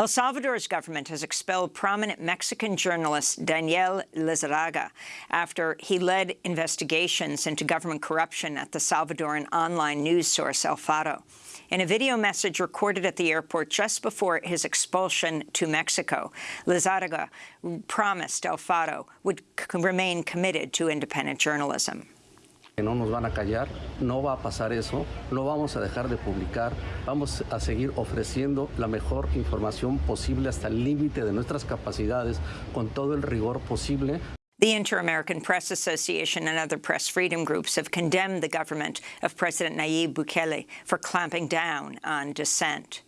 El Salvador's government has expelled prominent Mexican journalist Daniel Lizarraga after he led investigations into government corruption at the Salvadoran online news source El Faro. In a video message recorded at the airport just before his expulsion to Mexico, Lizarraga promised El Faro would remain committed to independent journalism. No nos van a callar, no va a pasar eso, no vamos a dejar de publicar, vamos a seguir ofreciendo la mejor información posible hasta el límite de nuestras capacidades con todo el rigor posible. The Inter-American Press Association and other press freedom groups have condemned the government of President Nayib Bukele for clamping down on dissent.